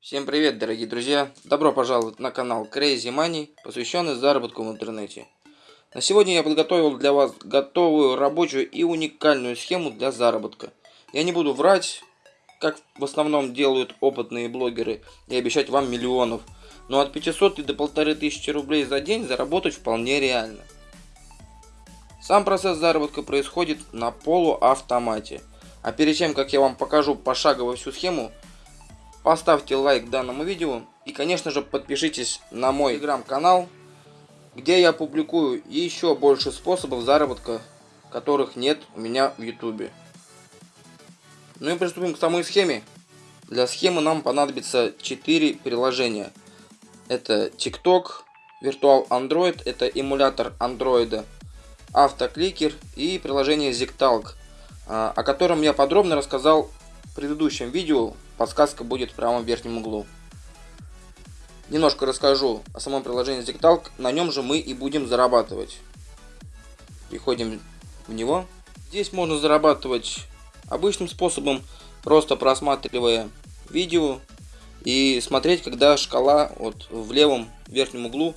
Всем привет, дорогие друзья! Добро пожаловать на канал Crazy Money, посвященный заработку в интернете. На сегодня я подготовил для вас готовую рабочую и уникальную схему для заработка. Я не буду врать, как в основном делают опытные блогеры, и обещать вам миллионов. Но от 500 и до 1500 рублей за день заработать вполне реально. Сам процесс заработка происходит на полуавтомате. А перед тем, как я вам покажу пошагово всю схему, Поставьте лайк данному видео и, конечно же, подпишитесь на мой телеграм-канал, где я публикую еще больше способов заработка, которых нет у меня в ютубе. Ну и приступим к самой схеме. Для схемы нам понадобится 4 приложения. Это TikTok, Virtual Android, это эмулятор Android, автокликер и приложение ZigTalk, а, о котором я подробно рассказал в предыдущем видео Подсказка будет в правом верхнем углу. Немножко расскажу о самом приложении ZigTalk. На нем же мы и будем зарабатывать. Переходим в него. Здесь можно зарабатывать обычным способом, просто просматривая видео и смотреть, когда шкала вот в левом верхнем углу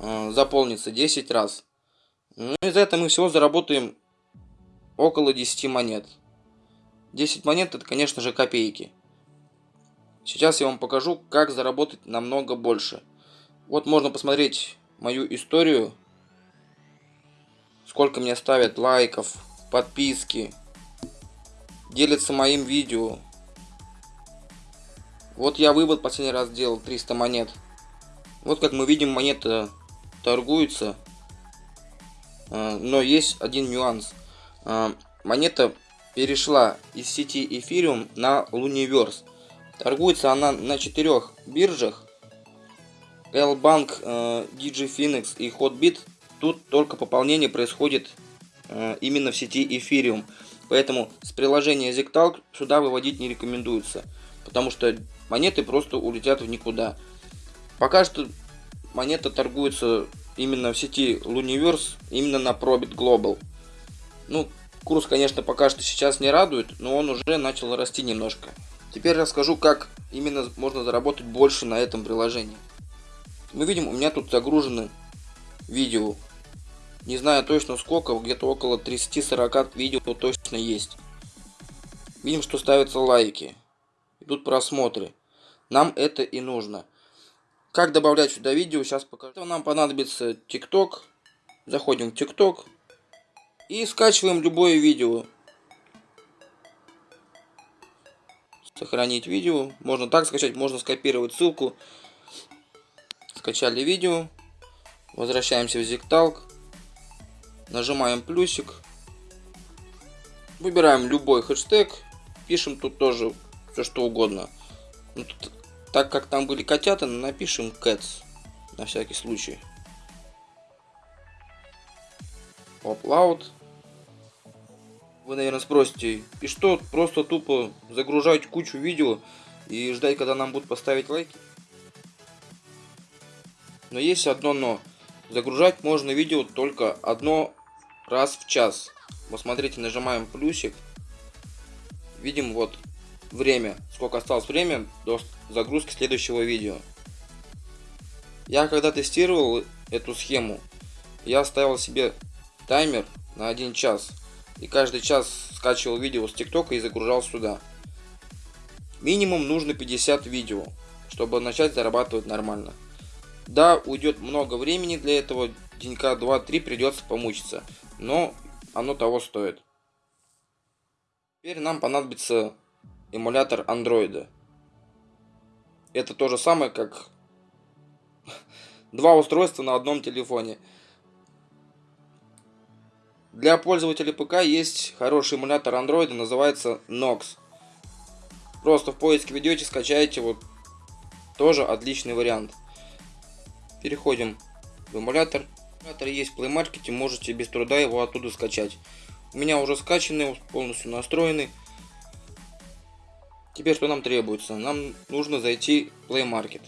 э, заполнится 10 раз. Ну и за это мы всего заработаем около 10 монет. 10 монет это, конечно же, копейки. Сейчас я вам покажу, как заработать намного больше. Вот можно посмотреть мою историю. Сколько мне ставят лайков, подписки. Делятся моим видео. Вот я вывод последний раз делал 300 монет. Вот как мы видим, монета торгуется. А, но есть один нюанс. А, монета перешла из сети Ethereum на Luniverse. Торгуется она на четырех биржах. L-Bank, э, DigiFinex и Hotbit. Тут только пополнение происходит э, именно в сети Ethereum. Поэтому с приложения ZigTalk сюда выводить не рекомендуется. Потому что монеты просто улетят в никуда. Пока что монета торгуется именно в сети Luniverse, именно на Probit Global. Ну, курс, конечно, пока что сейчас не радует, но он уже начал расти немножко. Теперь расскажу, как именно можно заработать больше на этом приложении. Мы видим, у меня тут загружены видео. Не знаю точно сколько, где-то около 30-40 видео точно есть. Видим, что ставятся лайки. Идут просмотры. Нам это и нужно. Как добавлять сюда видео, сейчас покажу. Нам понадобится TikTok. Заходим в TikTok. И скачиваем любое видео. Сохранить видео. Можно так скачать, можно скопировать ссылку. Скачали видео. Возвращаемся в ZigTalk. Нажимаем плюсик. Выбираем любой хэштег. Пишем тут тоже все что угодно. Ну, тут, так как там были котята, напишем cats. На всякий случай. Upload. Вы, наверное, спросите, и что, просто тупо загружать кучу видео и ждать, когда нам будут поставить лайки? Но есть одно но. Загружать можно видео только одно раз в час. Вот смотрите, нажимаем плюсик. Видим вот время, сколько осталось время до загрузки следующего видео. Я когда тестировал эту схему, я ставил себе таймер на один час и каждый час скачивал видео с ТикТока и загружал сюда. Минимум нужно 50 видео, чтобы начать зарабатывать нормально. Да, уйдет много времени для этого, денька 2-3 придется помучиться, но оно того стоит. Теперь нам понадобится эмулятор андроида. Это то же самое, как два устройства на одном телефоне. Для пользователей ПК есть хороший эмулятор Android, называется Nox. Просто в поиске ведете, скачаете, вот тоже отличный вариант. Переходим в эмулятор. Эмулятор есть в Play Market, можете без труда его оттуда скачать. У меня уже скачанный, полностью настроенный. Теперь что нам требуется? Нам нужно зайти в Play Market.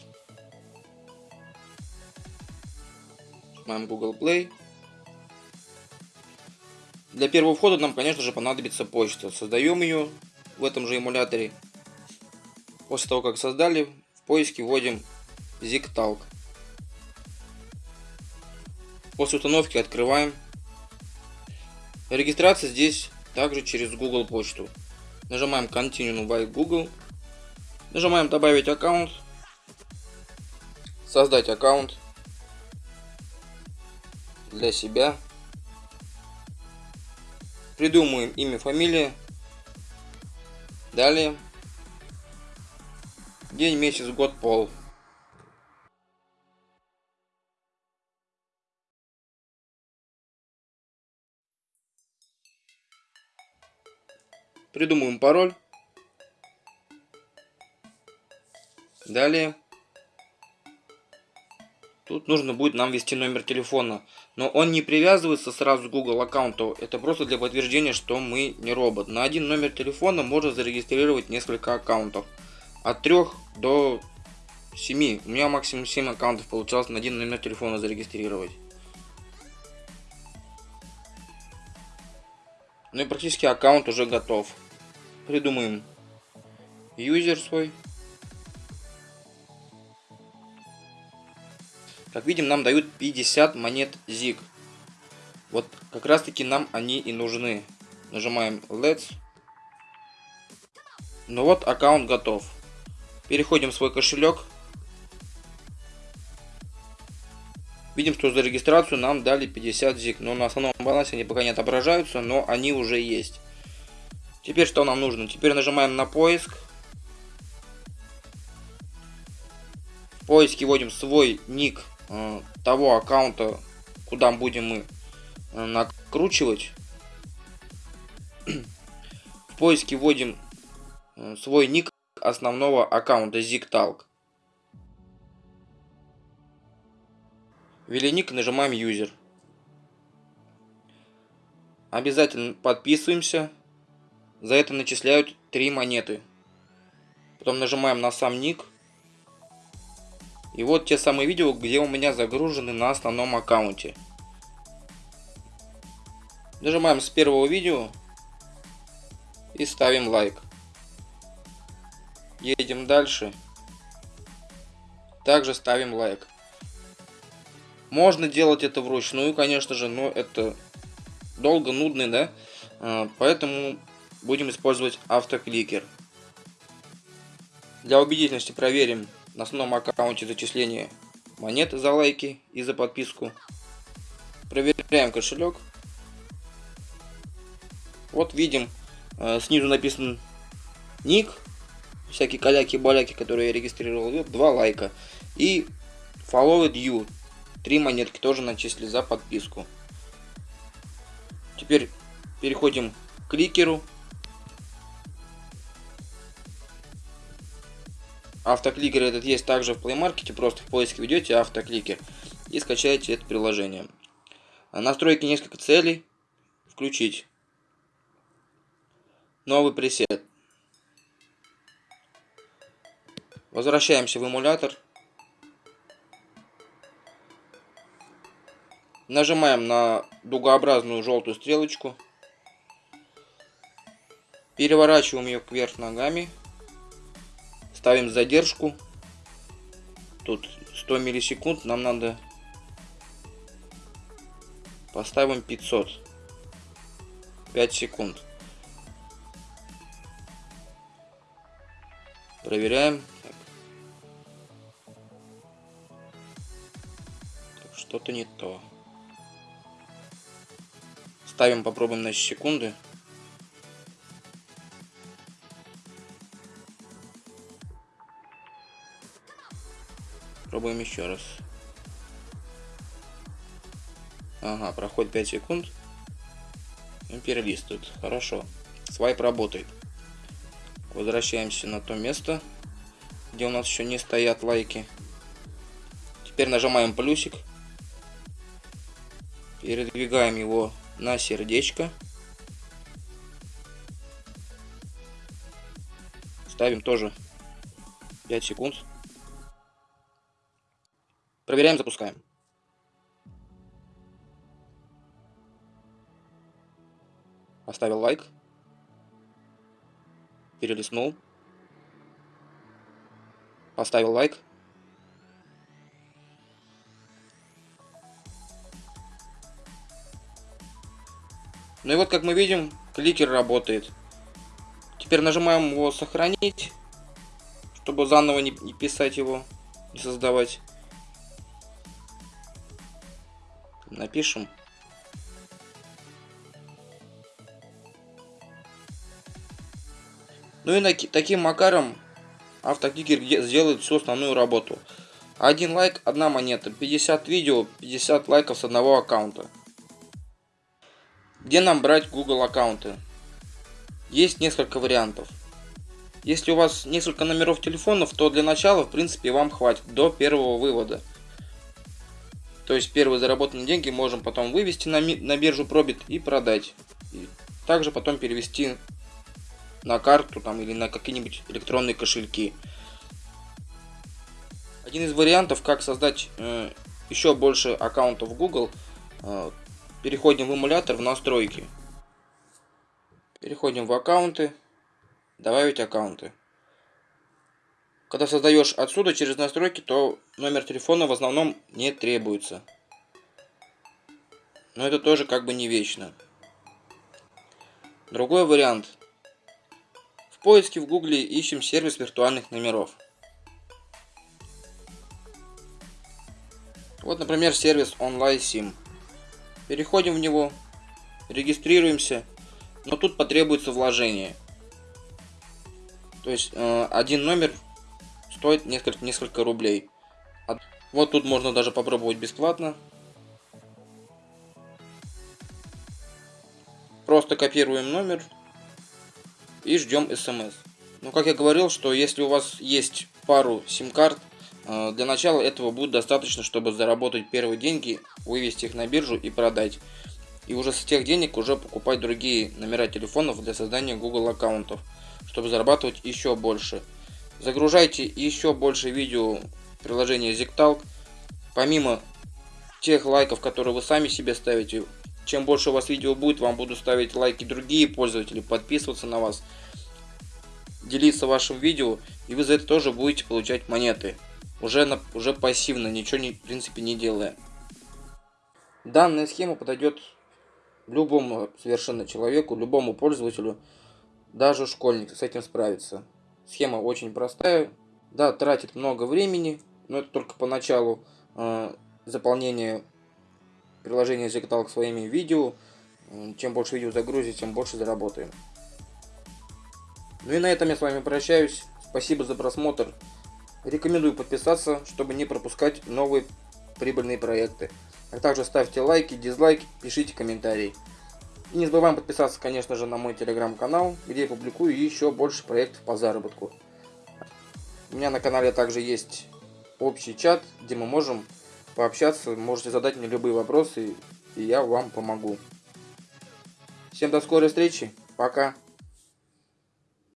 Нажимаем Google Play. Для первого входа нам, конечно же, понадобится почта. Создаем ее в этом же эмуляторе. После того, как создали, в поиске вводим ZigTalk. После установки открываем. Регистрация здесь также через Google почту. Нажимаем Continue by Google. Нажимаем добавить аккаунт. Создать аккаунт для себя. Придумаем имя, фамилия. Далее. День, месяц, год, пол. Придумаем пароль. Далее. Тут нужно будет нам ввести номер телефона. Но он не привязывается сразу к Google аккаунту. Это просто для подтверждения, что мы не робот. На один номер телефона можно зарегистрировать несколько аккаунтов. От 3 до 7. У меня максимум 7 аккаунтов получалось на один номер телефона зарегистрировать. Ну и практически аккаунт уже готов. Придумаем юзер свой. Как видим, нам дают 50 монет ZIG. Вот как раз таки нам они и нужны. Нажимаем Let's. Ну вот, аккаунт готов. Переходим в свой кошелек. Видим, что за регистрацию нам дали 50 ZIG. Но на основном балансе они пока не отображаются, но они уже есть. Теперь что нам нужно? Теперь нажимаем на поиск. В поиске вводим свой ник того аккаунта, куда будем мы э, накручивать. В поиске вводим э, свой ник основного аккаунта ZigTalk. Ввели ник, нажимаем User. Обязательно подписываемся. За это начисляют 3 монеты. Потом нажимаем на сам ник. И вот те самые видео, где у меня загружены на основном аккаунте. Нажимаем с первого видео и ставим лайк. Едем дальше. Также ставим лайк. Можно делать это вручную, конечно же, но это долго, нудно, да? А, поэтому будем использовать автокликер. Для убедительности проверим на основном аккаунте зачисление монет за лайки и за подписку. Проверяем кошелек. Вот видим, э, снизу написан ник, всякие каляки-баляки, которые я регистрировал, вот, два лайка. И followed you, три монетки тоже начислили за подписку. Теперь переходим к кликеру. Автокликер этот есть также в Play Market, просто в поиске ведете автокликер и скачаете это приложение. Настройки несколько целей. Включить. Новый пресет. Возвращаемся в эмулятор. Нажимаем на дугообразную желтую стрелочку. Переворачиваем ее кверх ногами. Ставим задержку. Тут 100 миллисекунд. Нам надо... Поставим 500. 5 секунд. Проверяем. Что-то не то. Ставим, попробуем на секунды. Пробуем еще раз. Ага, проходит 5 секунд. И перелистывает. Хорошо. Свайп работает. Возвращаемся на то место, где у нас еще не стоят лайки. Теперь нажимаем плюсик. Передвигаем его на сердечко. Ставим тоже 5 секунд. Проверяем, запускаем. Поставил лайк. Перелистнул. поставил лайк. Ну и вот, как мы видим, кликер работает. Теперь нажимаем его сохранить, чтобы заново не, писать его, не создавать. Напишем. Ну и таким макаром автокликер сделает всю основную работу. Один лайк, одна монета. 50 видео, 50 лайков с одного аккаунта. Где нам брать Google аккаунты? Есть несколько вариантов. Если у вас несколько номеров телефонов, то для начала, в принципе, вам хватит до первого вывода. То есть первые заработанные деньги можем потом вывести на, на биржу Пробит и продать. И также потом перевести на карту там, или на какие-нибудь электронные кошельки. Один из вариантов, как создать э, еще больше аккаунтов Google, э, переходим в эмулятор в настройки. Переходим в аккаунты, добавить аккаунты. Когда создаешь отсюда через настройки, то номер телефона в основном не требуется. Но это тоже как бы не вечно. Другой вариант. В поиске в гугле ищем сервис виртуальных номеров. Вот, например, сервис OnlineSIM. Переходим в него, регистрируемся, но тут потребуется вложение. То есть э, один номер стоит несколько, несколько рублей. Вот тут можно даже попробовать бесплатно. Просто копируем номер и ждем смс. Ну, как я говорил, что если у вас есть пару сим-карт, э, для начала этого будет достаточно, чтобы заработать первые деньги, вывести их на биржу и продать. И уже с тех денег уже покупать другие номера телефонов для создания Google аккаунтов, чтобы зарабатывать еще больше. Загружайте еще больше видео в приложение ZigTalk. Помимо тех лайков, которые вы сами себе ставите, чем больше у вас видео будет, вам будут ставить лайки другие пользователи, подписываться на вас, делиться вашим видео, и вы за это тоже будете получать монеты. Уже, на, уже пассивно, ничего не, в принципе не делая. Данная схема подойдет любому совершенно человеку, любому пользователю, даже школьник с этим справится. Схема очень простая, да, тратит много времени, но это только поначалу э, заполнение приложения ZigTalk своими видео. Чем больше видео загрузить, тем больше заработаем. Ну и на этом я с вами прощаюсь. Спасибо за просмотр. Рекомендую подписаться, чтобы не пропускать новые прибыльные проекты. А также ставьте лайки, дизлайки, пишите комментарии. И не забываем подписаться, конечно же, на мой телеграм-канал, где я публикую еще больше проектов по заработку. У меня на канале также есть общий чат, где мы можем пообщаться, можете задать мне любые вопросы, и я вам помогу. Всем до скорой встречи, пока!